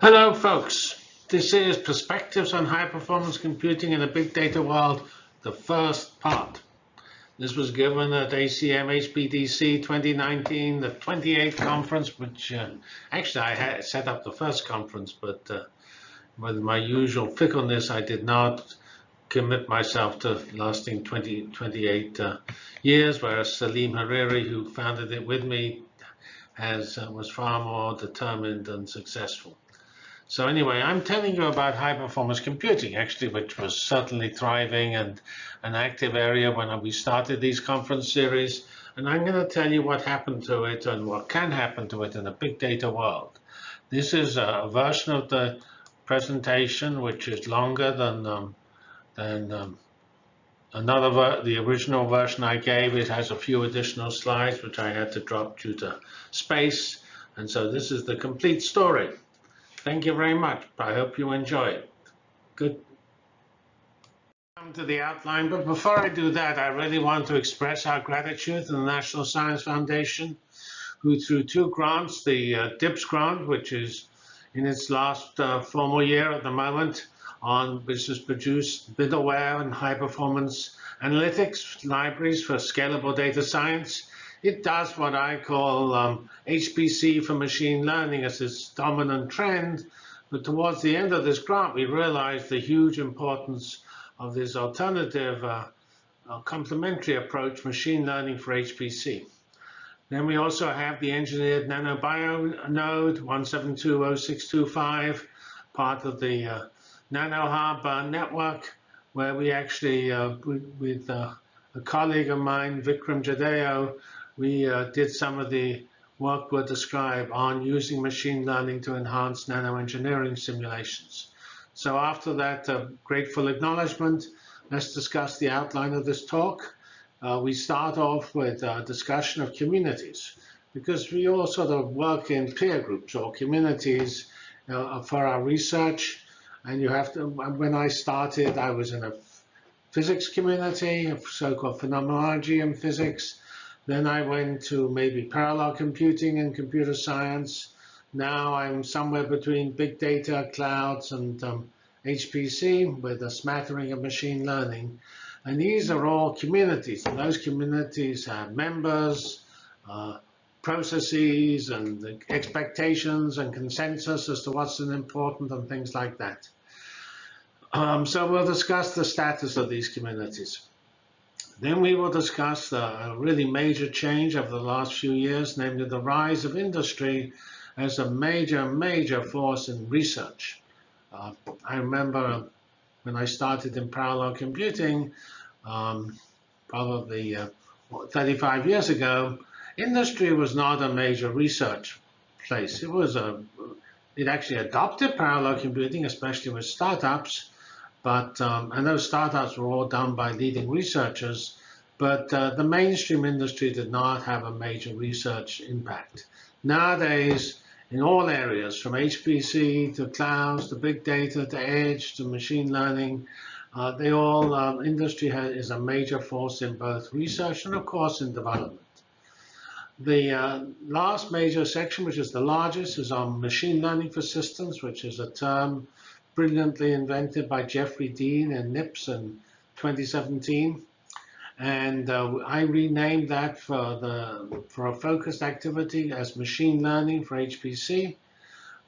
Hello, folks. This is Perspectives on High Performance Computing in a Big Data World, the first part. This was given at ACM HPDC 2019, the 28th conference, which uh, actually I had set up the first conference, but uh, with my usual fickleness, I did not commit myself to lasting 20, 28 uh, years, whereas Salim Hariri, who founded it with me, has uh, was far more determined and successful. So anyway, I'm telling you about high performance computing, actually, which was certainly thriving and an active area when we started these conference series. And I'm going to tell you what happened to it and what can happen to it in a big data world. This is a version of the presentation, which is longer than um, than um, another the original version I gave. It has a few additional slides, which I had to drop due to space. And so this is the complete story. Thank you very much. I hope you enjoy it. Good. Come to the outline, but before I do that, I really want to express our gratitude to the National Science Foundation, who through two grants, the uh, DIBBs grant, which is in its last uh, formal year at the moment, on which has produced middleware and high performance analytics libraries for scalable data science, it does what I call um, HPC for machine learning as its dominant trend. But towards the end of this grant, we realized the huge importance of this alternative uh, uh, complementary approach, machine learning for HPC. Then we also have the engineered nanobio node 1720625, part of the uh, NanoHub uh, network, where we actually, uh, with, uh, a colleague of mine, Vikram Jadhao, we uh, did some of the work we'll describe on using machine learning to enhance nanoengineering simulations. So after that uh, grateful acknowledgement, let's discuss the outline of this talk. Uh, we start off with a discussion of communities because we all sort of work in peer groups or communities uh, for our research. And you have to, when I started, I was in a physics community, a so-called phenomenology in physics. Then I went to maybe parallel computing and computer science. Now I'm somewhere between big data, clouds, and um, HPC with a smattering of machine learning. And these are all communities. And those communities have members, uh, processes, and expectations and consensus as to what's important and things like that. Um, so we'll discuss the status of these communities. Then we will discuss a really major change over the last few years, namely the rise of industry as a major, major force in research. Uh, I remember when I started in parallel computing, um, probably uh, 35 years ago, industry was not a major research place. It was a, it actually adopted parallel computing, especially with startups, but um, and those startups were all done by leading researchers, but uh, the mainstream industry did not have a major research impact. Nowadays, in all areas, from HPC to clouds to big data to edge to machine learning, uh, they all um, industry has, is a major force in both research and, of course, in development. The uh, last major section, which is the largest, is on machine learning for systems, which is a term brilliantly invented by Jeffrey Dean and NIPS in 2017. And uh, I renamed that for, the, for a focused activity as machine learning for HPC.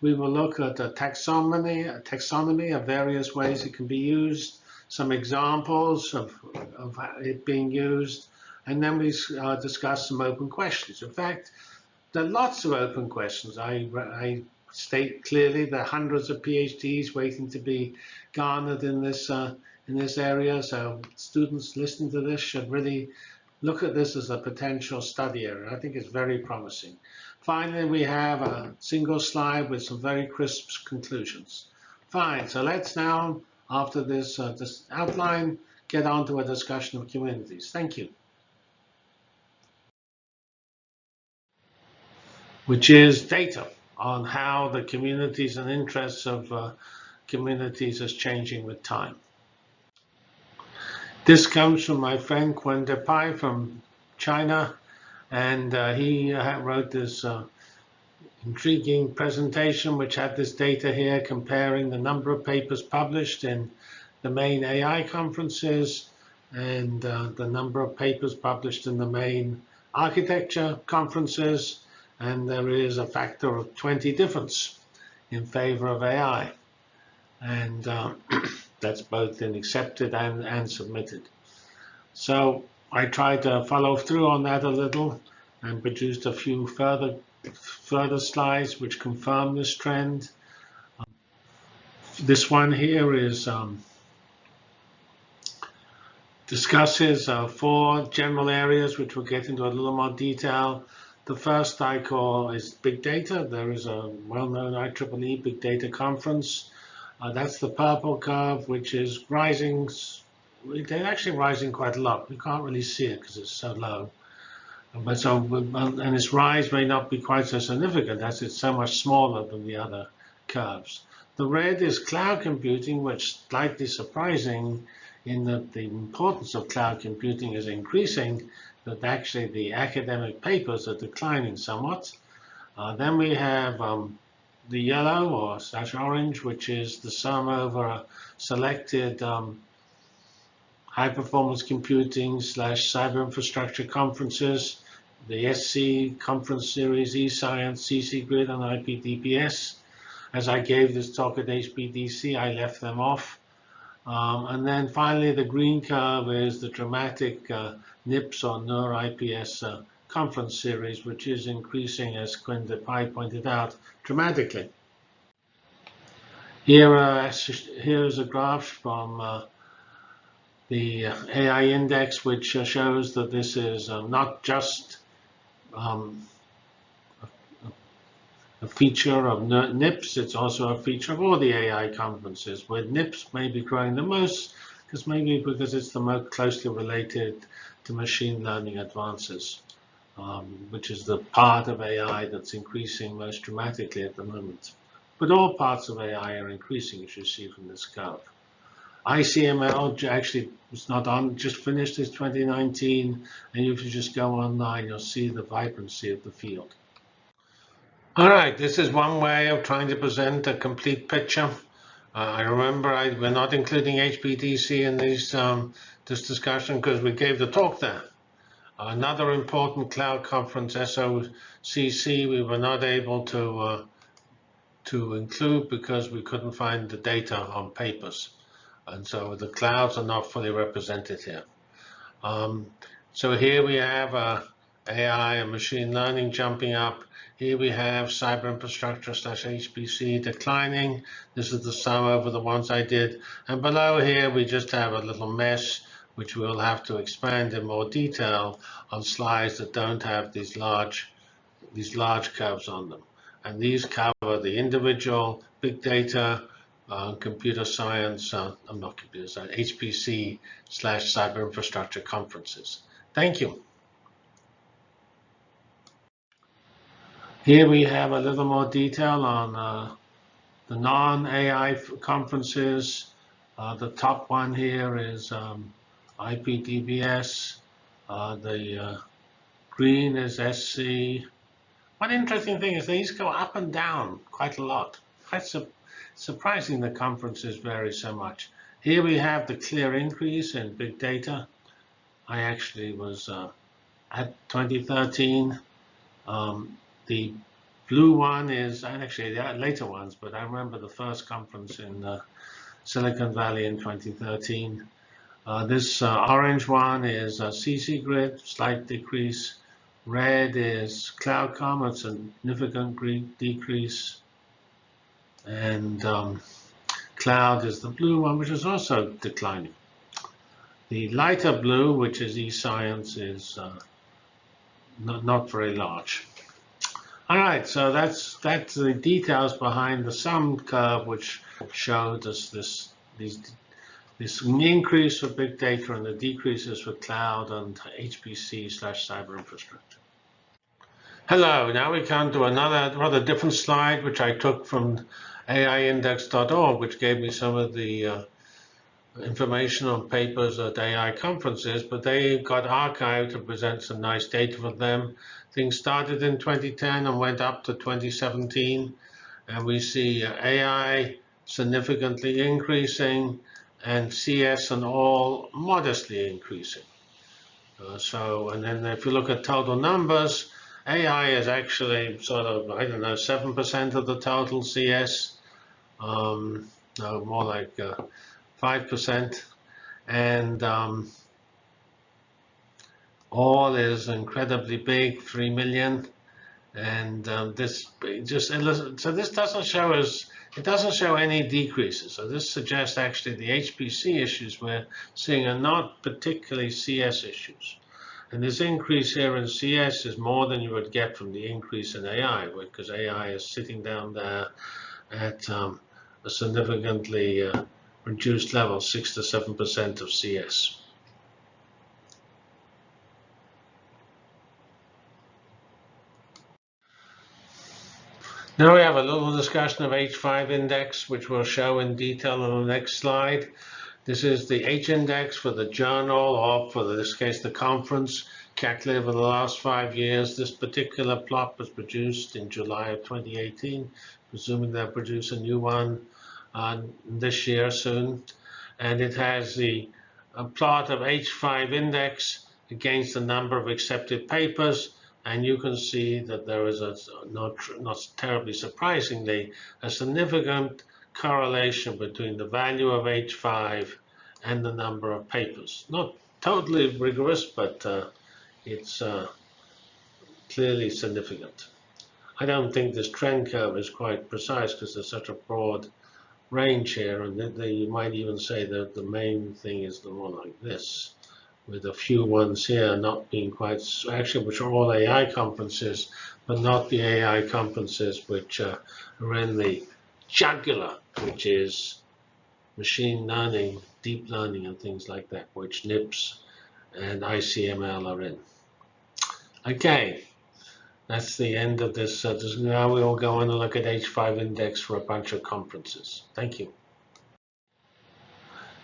We will look at a taxonomy, a taxonomy of various ways it can be used, some examples of, of it being used, and then we uh, discuss some open questions. In fact, there are lots of open questions. I, I state clearly there are hundreds of PhDs waiting to be garnered in this uh, in this area. So students listening to this should really look at this as a potential study area. I think it's very promising. Finally, we have a single slide with some very crisp conclusions. Fine, so let's now, after this, uh, this outline, get on to a discussion of communities. Thank you. Which is data on how the communities and interests of uh, communities is changing with time. This comes from my friend Qian Depei from China, and uh, he wrote this uh, intriguing presentation which had this data here comparing the number of papers published in the main AI conferences and uh, the number of papers published in the main architecture conferences. And there is a factor of 20 difference in favor of AI. And uh, that's both in accepted and, and submitted. So I tried to follow through on that a little and produced a few further further slides which confirm this trend. Um, this one here is um, discusses uh, four general areas which we'll get into a little more detail. The first I call is big data. There is a well-known IEEE big data conference. Uh, that's the purple curve, which is rising. They're actually rising quite a lot. We can't really see it because it's so low. But so, and its rise may not be quite so significant as it's so much smaller than the other curves. The red is cloud computing, which is slightly surprising in that the importance of cloud computing is increasing, but actually the academic papers are declining somewhat. Uh, then we have um, the yellow or slash orange, which is the sum over a selected um, high performance computing slash cyber infrastructure conferences, the SC conference series, eScience, CC Grid, and IPDPS. As I gave this talk at HPDC, I left them off. Um, and then finally, the green curve is the dramatic uh, NIPS or NER IPS uh, conference series, which is increasing, as Quinn Pai pointed out, dramatically. Here, uh, here is a graph from uh, the AI index, which uh, shows that this is uh, not just um, a feature of NIPS, it's also a feature of all the AI conferences, where NIPS may be growing the most, because maybe because it's the most closely related to machine learning advances, um, which is the part of AI that's increasing most dramatically at the moment. But all parts of AI are increasing, as you see from this curve. ICML actually was not on, just finished its 2019, and if you just go online, you'll see the vibrancy of the field. All right, this is one way of trying to present a complete picture. I remember I, we're not including HPDC in these, um, this discussion because we gave the talk there. Another important cloud conference, SOCC, we were not able to uh, to include because we couldn't find the data on papers. And so the clouds are not fully represented here. Um, so here we have uh, AI and machine learning jumping up. Here we have cyber infrastructure slash HPC declining. This is the sum over the ones I did. And below here, we just have a little mess, which we'll have to expand in more detail on slides that don't have these large, these large curves on them. And these cover the individual big data, uh, computer science, uh, I'm not computer science, HPC slash cyber infrastructure conferences. Thank you. Here we have a little more detail on uh, the non-AI conferences. Uh, the top one here is um, IPDPS. Uh, the uh, green is SC. One interesting thing is these go up and down quite a lot. Quite su surprising the conferences vary so much. Here we have the clear increase in big data. I actually was uh, at 2013. Um, the blue one is, actually the later ones, but I remember the first conference in uh, Silicon Valley in 2013. Uh, this uh, orange one is CC grid, slight decrease. Red is it's a significant decrease. And um, cloud is the blue one, which is also declining. The lighter blue, which is eScience, is uh, not, not very large. All right, so that's that's the details behind the sum curve, which showed us this these this increase for big data and the decreases for cloud and HPC slash cyber infrastructure. Hello, now we come to another rather different slide, which I took from AIindex.org, which gave me some of the uh, information on papers at AI conferences, but they got archived to present some nice data for them. Things started in 2010 and went up to 2017, and we see AI significantly increasing and CS and all modestly increasing. Uh, so, and then if you look at total numbers, AI is actually sort of, I don't know, 7% of the total CS. Um, no, more like uh, 5%. And um, all is incredibly big, 3 million. And um, this just, so this doesn't show us, it doesn't show any decreases. So this suggests actually the HPC issues we're seeing are not particularly CS issues. And this increase here in CS is more than you would get from the increase in AI, because AI is sitting down there at um, a significantly uh, reduced level, 6 to 7% of CS. Now we have a little discussion of H5 index, which we'll show in detail on the next slide. This is the H index for the journal, or for this case, the conference, calculated over the last five years. This particular plot was produced in July of 2018, presuming they'll produce a new one this year soon. And it has the plot of H5 index against the number of accepted papers and you can see that there is a not not terribly surprisingly a significant correlation between the value of H5 and the number of papers. Not totally rigorous, but uh, it's uh, clearly significant. I don't think this trend curve is quite precise because there's such a broad range here, and you might even say that the main thing is the one like this with a few ones here not being quite, actually, which are all AI conferences, but not the AI conferences which uh, are in the jugular, which is machine learning, deep learning, and things like that, which NIPS and ICML are in. Okay, that's the end of this. Uh, now we will go on and look at H5 index for a bunch of conferences. Thank you.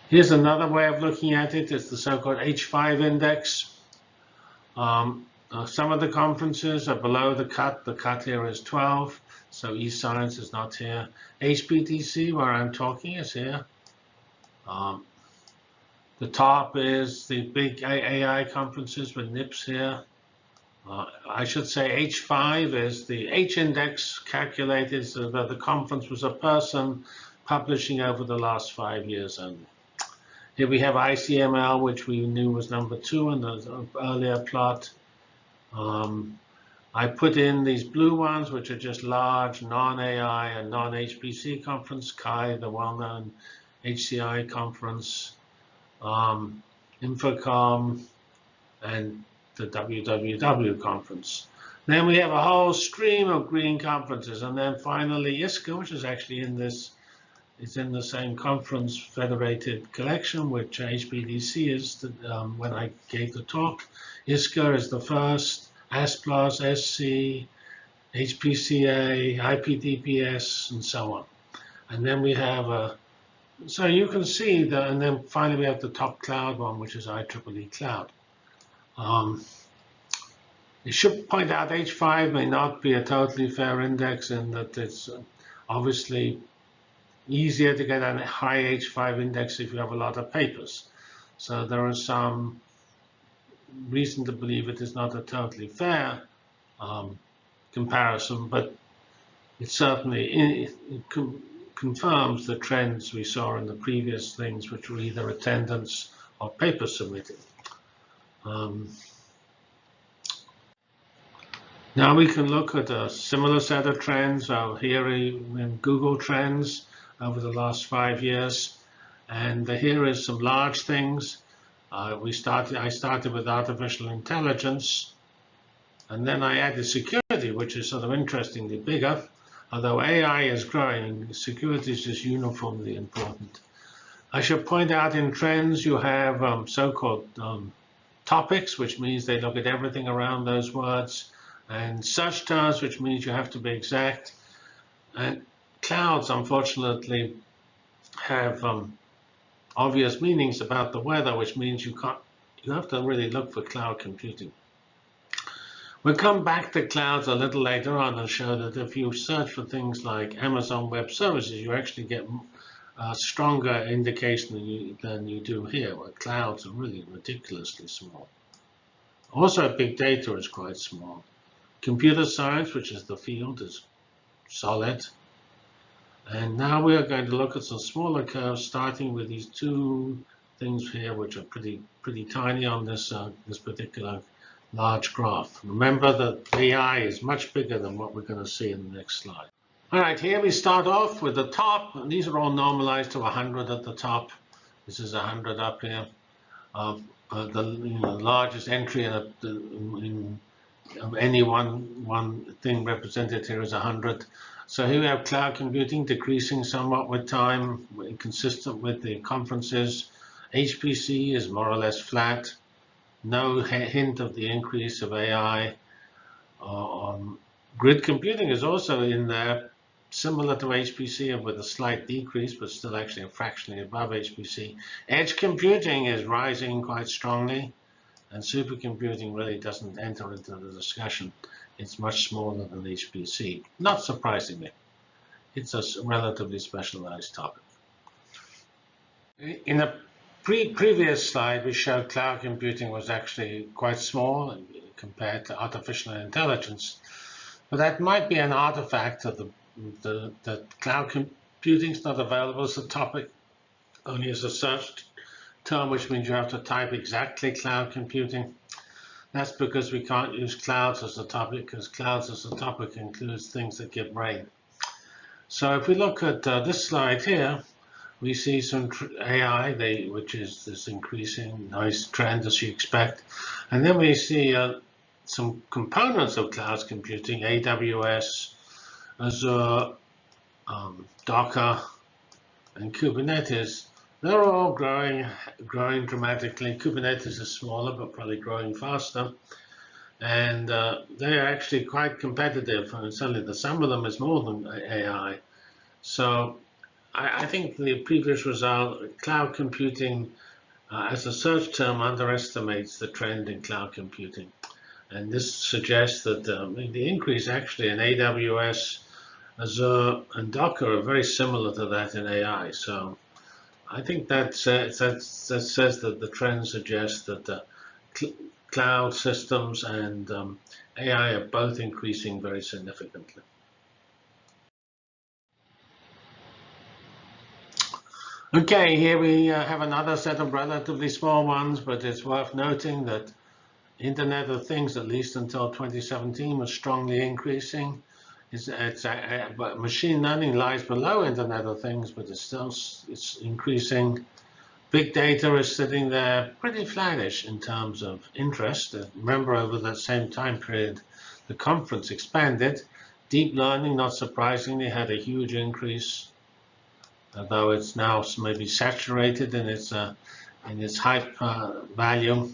Here's another way of looking at it. It's the so-called H5 index. Um, uh, some of the conferences are below the cut. The cut here is 12, so eScience is not here. HPDC, where I'm talking, is here. Um, the top is the big AI conferences with NIPS here. Uh, I should say H5 is the H index calculated so that the conference was a person publishing over the last five years only. Here we have ICML, which we knew was number two in the earlier plot. Um, I put in these blue ones, which are just large non-AI and non-HPC conference, CHI, the well-known HCI conference, um, Infocom, and the WWW conference. Then we have a whole stream of green conferences, and then finally ISCA, which is actually in this it's in the same conference federated collection, which HPDC is the, um, when I gave the talk. ISCA is the first, ASPLOS, SC, HPCA, IPDPS, and so on. And then we have a, so you can see that, and then finally we have the top cloud one, which is IEEE Cloud. Um, it should point out H5 may not be a totally fair index in that it's obviously easier to get a high H5 index if you have a lot of papers. So there is some reason to believe it is not a totally fair um, comparison, but it certainly it confirms the trends we saw in the previous things, which were either attendance or paper submitted. Um, now we can look at a similar set of trends. Here in Google Trends, over the last five years. And here is some large things. Uh, we started. I started with artificial intelligence, and then I added security, which is sort of interestingly bigger. Although AI is growing, security is just uniformly important. I should point out in trends you have um, so-called um, topics, which means they look at everything around those words, and search terms, which means you have to be exact. And clouds, unfortunately, have um, obvious meanings about the weather, which means you can't, you have to really look for cloud computing. We'll come back to clouds a little later on and show that if you search for things like Amazon Web Services, you actually get a stronger indication than you, than you do here, where clouds are really ridiculously small. Also, big data is quite small. Computer science, which is the field, is solid. And now we are going to look at some smaller curves, starting with these two things here, which are pretty pretty tiny on this uh, this particular large graph. Remember that AI is much bigger than what we're going to see in the next slide. All right, here we start off with the top. These are all normalized to 100 at the top. This is 100 up here. Uh, uh, the you know, largest entry in, in of any one one thing represented here is 100. So here we have cloud computing decreasing somewhat with time, consistent with the conferences. HPC is more or less flat. No hint of the increase of AI. Uh, um, grid computing is also in there, similar to HPC with a slight decrease, but still actually fractionally above HPC. Edge computing is rising quite strongly, and supercomputing really doesn't enter into the discussion. It's much smaller than HPC, not surprisingly. It's a relatively specialized topic. In a pre previous slide, we showed cloud computing was actually quite small compared to artificial intelligence. But that might be an artifact of the the, the cloud computing is not available as a topic, only as a search term, which means you have to type exactly cloud computing. That's because we can't use clouds as a topic, because clouds as a topic includes things that give rain. So if we look at uh, this slide here, we see some AI, they, which is this increasing nice trend as you expect. And then we see uh, some components of cloud computing, AWS, Azure, um, Docker, and Kubernetes, they're all growing, growing dramatically. Kubernetes is smaller, but probably growing faster. And uh, they're actually quite competitive. And certainly the sum of them is more than AI. So I, I think the previous result, cloud computing uh, as a search term underestimates the trend in cloud computing. And this suggests that um, the increase actually in AWS Azure and Docker are very similar to that in AI. So I think that, says, that, that says that the trend suggests that uh, cl cloud systems and um, AI are both increasing very significantly. Okay, here we uh, have another set of relatively small ones, but it's worth noting that Internet of Things, at least until 2017, was strongly increasing. It's, it's uh machine learning lies below Internet of Things, but it's still it's increasing. Big data is sitting there pretty flattish in terms of interest. Remember, over that same time period, the conference expanded. Deep learning, not surprisingly, had a huge increase, although it's now maybe saturated in its uh, in its hype uh, value.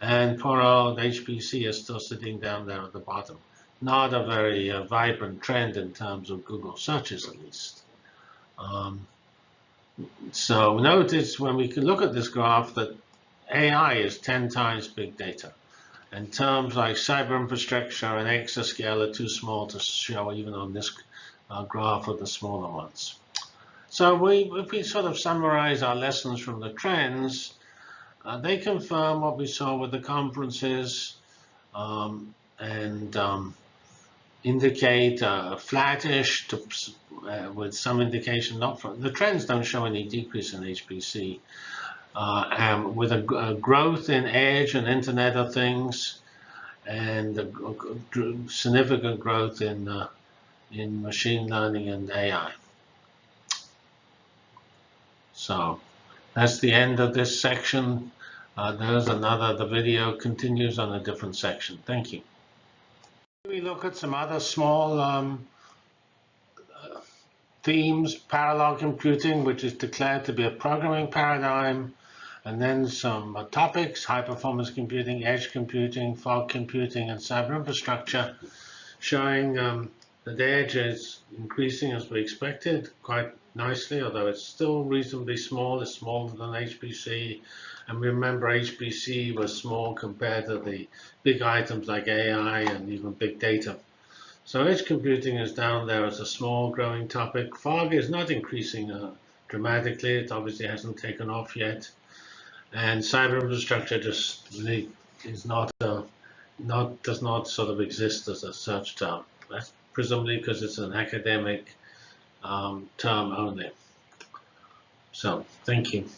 And poor old HPC is still sitting down there at the bottom not a very uh, vibrant trend in terms of Google searches, at least. Um, so notice when we can look at this graph that AI is 10 times big data. And terms like cyber infrastructure and exascale are too small to show even on this uh, graph of the smaller ones. So we, if we sort of summarize our lessons from the trends, uh, they confirm what we saw with the conferences um, and um, indicate uh, flattish to, uh, with some indication not from the trends don't show any decrease in HPC. Uh, with a, a, growth in edge and Internet of Things, and significant growth in uh, in machine learning and AI. So that's the end of this section. Uh, there's another. The video continues on a different section. Thank you. We look at some other small um, themes, parallel computing, which is declared to be a programming paradigm, and then some uh, topics, high performance computing, edge computing, fog computing, and cyber infrastructure, showing um, The edge is increasing as we expected quite nicely, although it's still reasonably small. It's smaller than HPC. And remember, HPC was small compared to the big items like AI and even big data. So edge computing is down there as a small growing topic. Fog is not increasing uh, dramatically. It obviously hasn't taken off yet. And cyber infrastructure just really is not, uh, not does not sort of exist as a search term. That's presumably because it's an academic um, term only. So, thank you.